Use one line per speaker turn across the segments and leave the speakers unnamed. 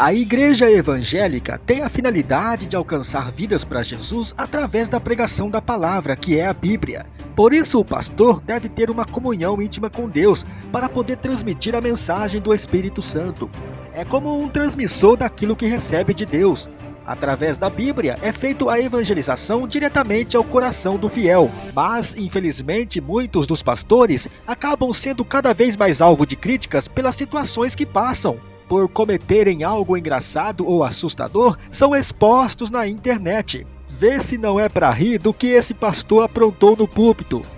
A igreja evangélica tem a finalidade de alcançar vidas para Jesus através da pregação da palavra, que é a Bíblia. Por isso, o pastor deve ter uma comunhão íntima com Deus para poder transmitir a mensagem do Espírito Santo. É como um transmissor daquilo que recebe de Deus. Através da Bíblia é feita a evangelização diretamente ao coração do fiel, mas infelizmente muitos dos pastores acabam sendo cada vez mais alvo de críticas pelas situações que passam por cometerem algo engraçado ou assustador, são expostos na internet. Vê se não é para rir do que esse pastor aprontou no púlpito.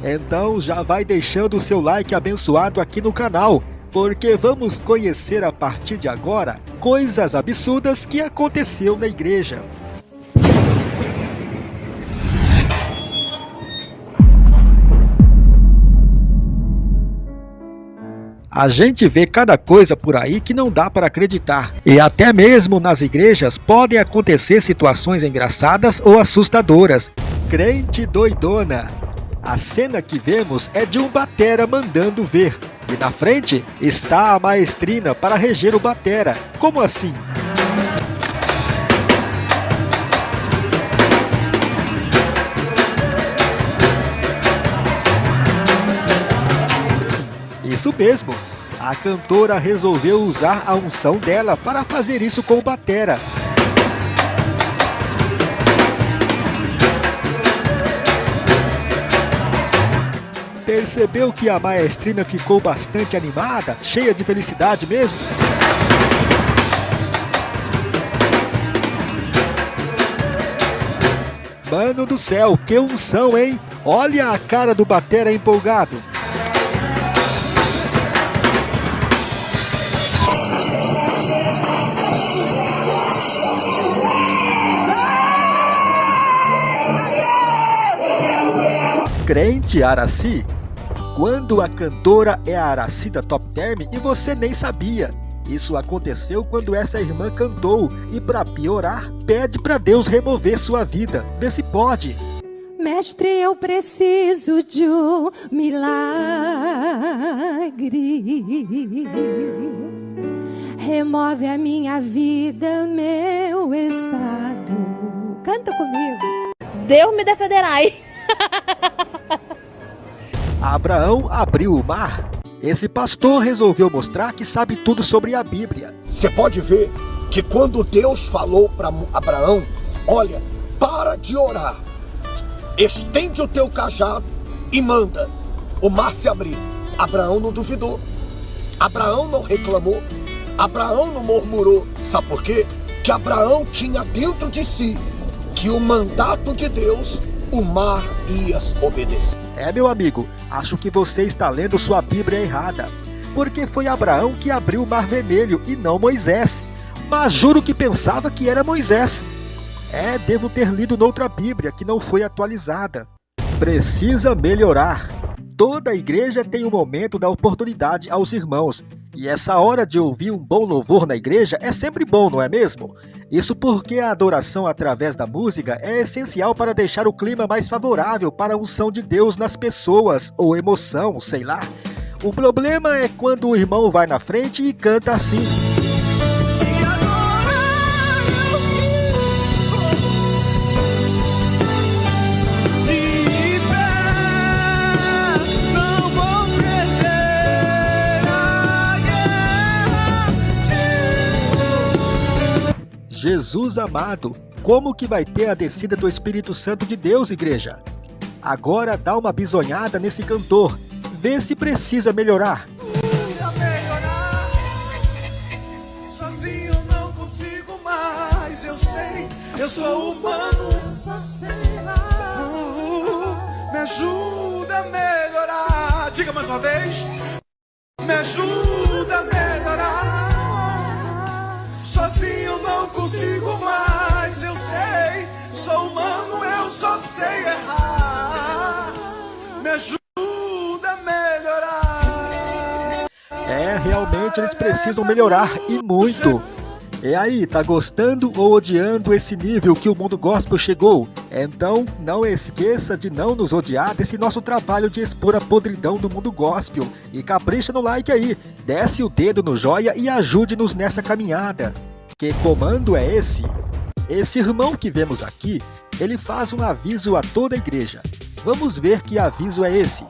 Então já vai deixando o seu like abençoado aqui no canal porque vamos conhecer a partir de agora coisas absurdas que aconteceu na igreja. A gente vê cada coisa por aí que não dá para acreditar. E até mesmo nas igrejas podem acontecer situações engraçadas ou assustadoras. Crente doidona. A cena que vemos é de um batera mandando ver. E na frente está a maestrina para reger o batera. Como assim? Isso mesmo, a cantora resolveu usar a unção dela para fazer isso com o batera. Percebeu que a maestrina ficou bastante animada, cheia de felicidade mesmo? Mano do céu, que unção, hein? Olha a cara do Batera empolgado. Crente Araci quando a cantora é a Aracida Top Term e você nem sabia. Isso aconteceu quando essa irmã cantou e para piorar, pede para Deus remover sua vida. Vê se pode.
Mestre, eu preciso de um milagre. Remove a minha vida, meu estado. Canta comigo.
Deus me defenderá.
Abraão abriu o mar. Esse pastor resolveu mostrar que sabe tudo sobre a Bíblia.
Você pode ver que quando Deus falou para Abraão, olha, para de orar, estende o teu cajado e manda o mar se abrir. Abraão não duvidou, Abraão não reclamou, Abraão não murmurou. Sabe por quê? Que Abraão tinha dentro de si que o mandato de Deus o mar ia obedecer.
É, meu amigo, acho que você está lendo sua Bíblia errada. Porque foi Abraão que abriu o Mar Vermelho e não Moisés. Mas juro que pensava que era Moisés. É, devo ter lido noutra Bíblia que não foi atualizada. Precisa melhorar. Toda igreja tem um momento da oportunidade aos irmãos. E essa hora de ouvir um bom louvor na igreja é sempre bom, não é mesmo? Isso porque a adoração através da música é essencial para deixar o clima mais favorável para a unção de Deus nas pessoas, ou emoção, sei lá. O problema é quando o irmão vai na frente e canta assim. Jesus amado, como que vai ter a descida do Espírito Santo de Deus, igreja? Agora dá uma bisonhada nesse cantor, vê se precisa melhorar. melhorar. Sozinho não consigo mais, eu sei, eu sou humano. Uh, me ajuda a melhorar. Diga mais uma vez. Me ajuda a melhorar. Sozinho não consigo mais, eu sei. Sou humano, eu só sei errar. Me ajuda a melhorar. É, realmente eles precisam melhorar e muito. E aí, tá gostando ou odiando esse nível que o mundo gospel chegou? Então, não esqueça de não nos odiar desse nosso trabalho de expor a podridão do mundo gospel. E capricha no like aí, desce o dedo no joia e ajude-nos nessa caminhada. Que comando é esse? Esse irmão que vemos aqui, ele faz um aviso a toda a igreja. Vamos ver que aviso é esse.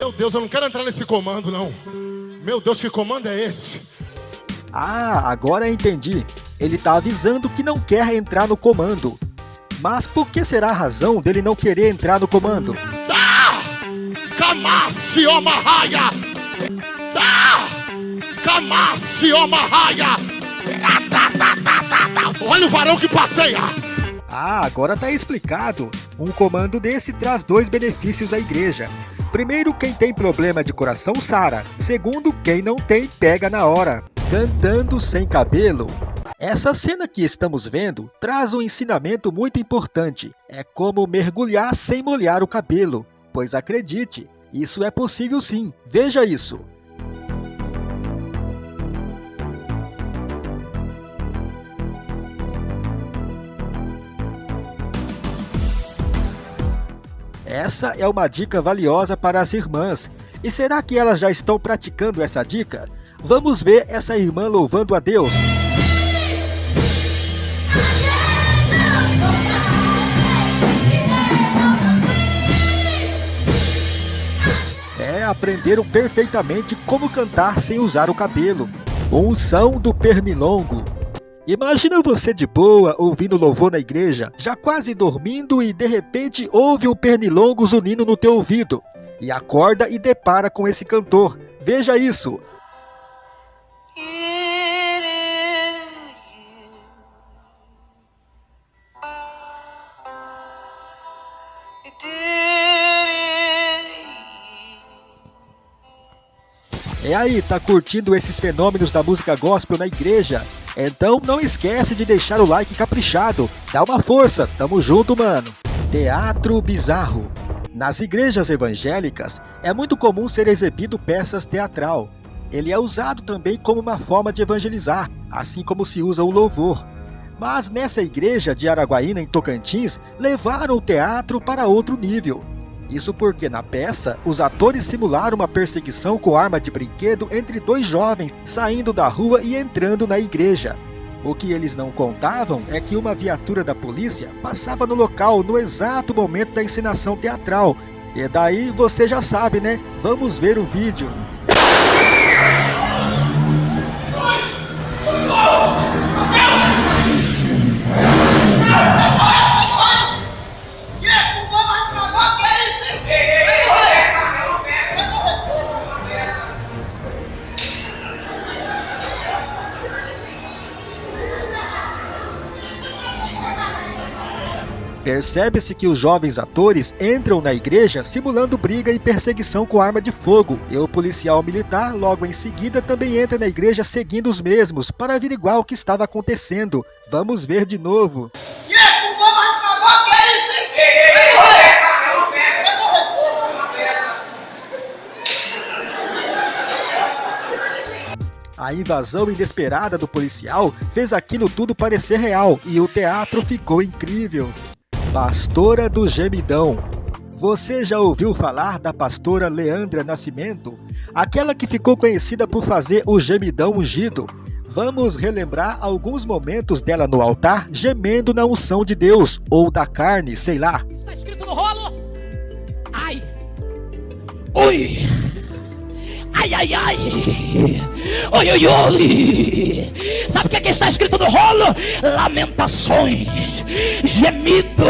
Meu Deus, eu não quero entrar nesse comando, não. Meu Deus, que comando é esse?
Ah, agora entendi. Ele está avisando que não quer entrar no comando. Mas por que será a razão dele não querer entrar no comando?
Omarraia! Tá! Omarraia! Olha o varão que passeia!
Ah, agora tá explicado. Um comando desse traz dois benefícios à igreja. Primeiro, quem tem problema de coração sara. Segundo, quem não tem pega na hora. Cantando sem cabelo. Essa cena que estamos vendo traz um ensinamento muito importante. É como mergulhar sem molhar o cabelo. Pois acredite, isso é possível sim. Veja isso. Essa é uma dica valiosa para as irmãs. E será que elas já estão praticando essa dica? Vamos ver essa irmã louvando a Deus. É, aprenderam perfeitamente como cantar sem usar o cabelo. Unção do pernilongo. Imagina você de boa, ouvindo louvor na igreja, já quase dormindo e de repente ouve um pernilongo zunindo no teu ouvido. E acorda e depara com esse cantor. Veja isso, E aí, tá curtindo esses fenômenos da música gospel na igreja? Então não esquece de deixar o like caprichado. Dá uma força, tamo junto, mano. Teatro bizarro. Nas igrejas evangélicas, é muito comum ser exibido peças teatral. Ele é usado também como uma forma de evangelizar, assim como se usa o louvor. Mas nessa igreja de Araguaína, em Tocantins, levaram o teatro para outro nível. Isso porque na peça, os atores simularam uma perseguição com arma de brinquedo entre dois jovens saindo da rua e entrando na igreja. O que eles não contavam é que uma viatura da polícia passava no local no exato momento da encenação teatral. E daí você já sabe, né? Vamos ver o vídeo. Percebe-se que os jovens atores entram na igreja simulando briga e perseguição com arma de fogo, e o policial militar, logo em seguida, também entra na igreja seguindo os mesmos, para averiguar o que estava acontecendo. Vamos ver de novo. A invasão inesperada do policial fez aquilo tudo parecer real e o teatro ficou incrível. Pastora do Gemidão. Você já ouviu falar da pastora Leandra Nascimento? Aquela que ficou conhecida por fazer o gemidão ungido. Vamos relembrar alguns momentos dela no altar gemendo na unção de Deus, ou da carne, sei lá.
Está escrito no rolo? Ai! Ui! Ai, ai, ai! Oi, oi, oi! Sabe o que, é que está escrito no rolo? Lamentações, gemido.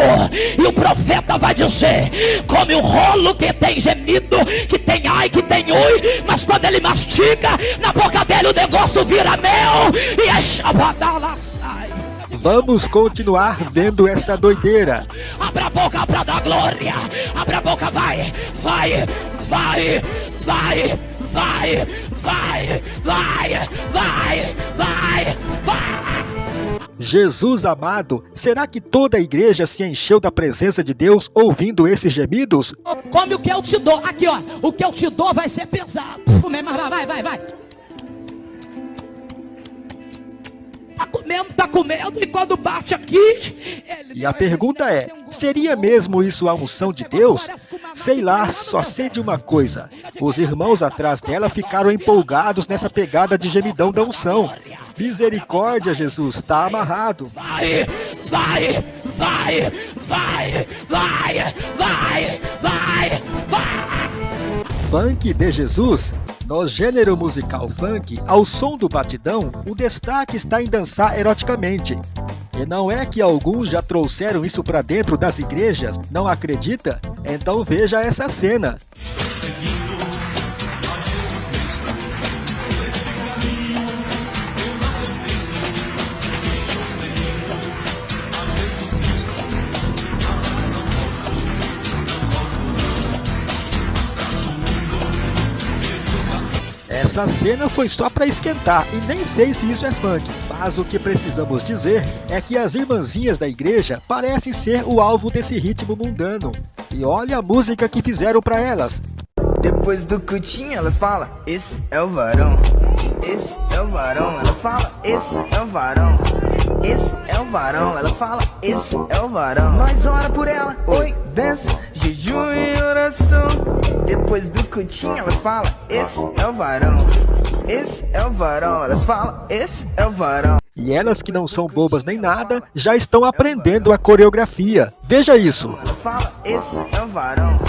E o profeta vai dizer: come o rolo que tem gemido, que tem ai, que tem ui, mas quando ele mastiga, na boca dele o negócio vira mel e a chavadala sai.
Vamos continuar vendo essa doideira.
Abra a boca para dar glória. Abra a boca, vai, vai, vai, vai vai, vai, vai, vai, vai, vai.
Jesus amado, será que toda a igreja se encheu da presença de Deus ouvindo esses gemidos?
Come o que eu te dou. Aqui, ó. O que eu te dou vai ser pesado. Vai, vai, vai, vai. Tá comendo, tá comendo, e quando bate aqui.
e a pergunta é: seria mesmo isso a unção de Deus? Sei lá, só sei de uma coisa: os irmãos atrás dela ficaram empolgados nessa pegada de gemidão da unção. Misericórdia, Jesus, tá amarrado.
Vai, vai, vai, vai, vai, vai, vai, vai.
Funk de Jesus no gênero musical funk, ao som do batidão, o destaque está em dançar eroticamente. E não é que alguns já trouxeram isso para dentro das igrejas? Não acredita? Então veja essa cena. Essa cena foi só para esquentar e nem sei se isso é funk, mas o que precisamos dizer é que as irmãzinhas da igreja parecem ser o alvo desse ritmo mundano. E olha a música que fizeram para elas.
Depois do cutinho elas falam, esse é o varão, esse é o varão, elas falam, esse é o varão, esse é o varão, elas falam, esse é o varão. Nós ora por ela, oi, benção, jejum e oração. Depois do cutinho elas falam, esse é o varão, esse é o varão, elas falam, esse é o varão.
E elas que não são bobas nem nada, já estão aprendendo a coreografia. Veja isso.
Elas falam, esse é o varão,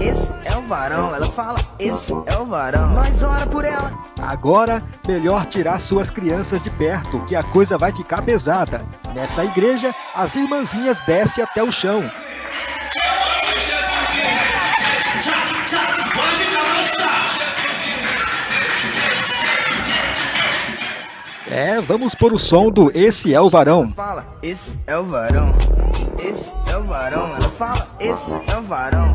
esse é o varão. Elas falam, esse é o varão. Nós ora por ela.
Agora, melhor tirar suas crianças de perto, que a coisa vai ficar pesada. Nessa igreja, as irmãzinhas descem até o chão. É, vamos pôr o som do Esse é o Varão.
Fala, esse é o varão. Esse é o varão. Elas falam, esse é o varão.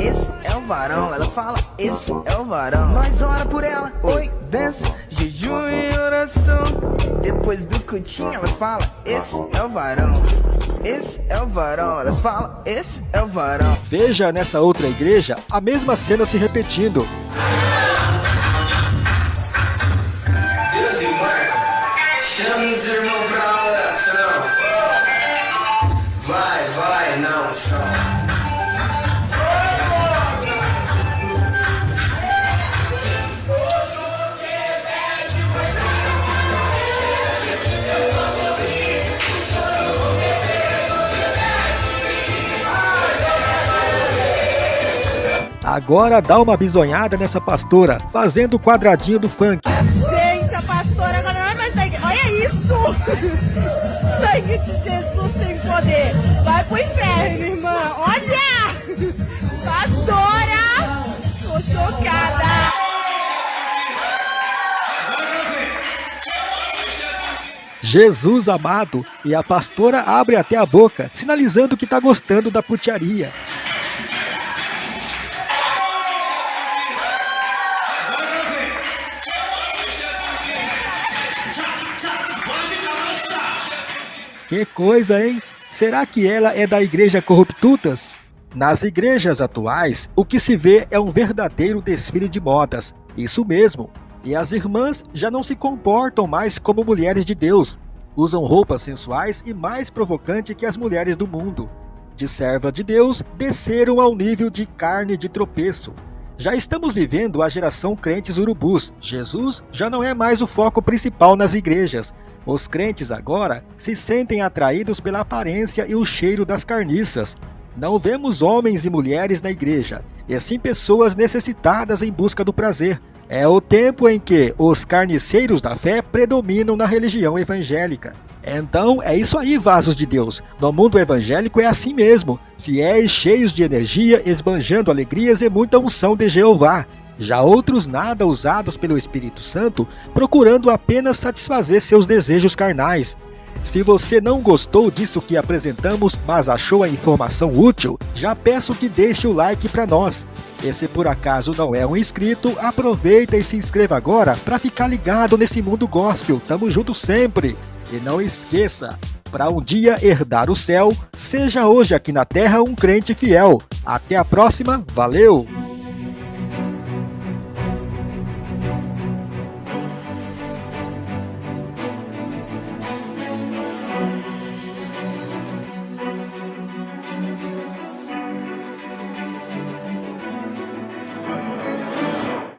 Esse é o varão. Elas falam, esse é o varão. Nós ora por ela. Oi, benção, jejum e oração. Depois do cutinho, elas falam, esse é o varão. Esse é o varão. Elas falam, esse é o varão.
Veja nessa outra igreja a mesma cena se repetindo.
Chame vai, só.
Agora dá uma bisonhada nessa pastora, fazendo o quadradinho do funk.
Gente, a pastora agora não é mais igreja. Olha isso! Sangue de inferno, irmã. Olha! Pastora! Tô chocada.
Jesus amado, e a pastora abre até a boca, sinalizando que tá gostando da putiaria. Que coisa, hein? Será que ela é da igreja Corruptutas? Nas igrejas atuais, o que se vê é um verdadeiro desfile de modas. Isso mesmo. E as irmãs já não se comportam mais como mulheres de Deus. Usam roupas sensuais e mais provocante que as mulheres do mundo. De serva de Deus, desceram ao nível de carne de tropeço. Já estamos vivendo a geração crentes urubus. Jesus já não é mais o foco principal nas igrejas. Os crentes agora se sentem atraídos pela aparência e o cheiro das carniças. Não vemos homens e mulheres na igreja, e sim pessoas necessitadas em busca do prazer. É o tempo em que os carniceiros da fé predominam na religião evangélica. Então é isso aí, vasos de Deus. No mundo evangélico é assim mesmo: fiéis cheios de energia, esbanjando alegrias e muita unção de Jeová. Já outros nada usados pelo Espírito Santo, procurando apenas satisfazer seus desejos carnais. Se você não gostou disso que apresentamos, mas achou a informação útil, já peço que deixe o like para nós. E se por acaso não é um inscrito, aproveita e se inscreva agora para ficar ligado nesse mundo gospel. Tamo junto sempre! E não esqueça, para um dia herdar o céu, seja hoje aqui na terra um crente fiel. Até a próxima, valeu!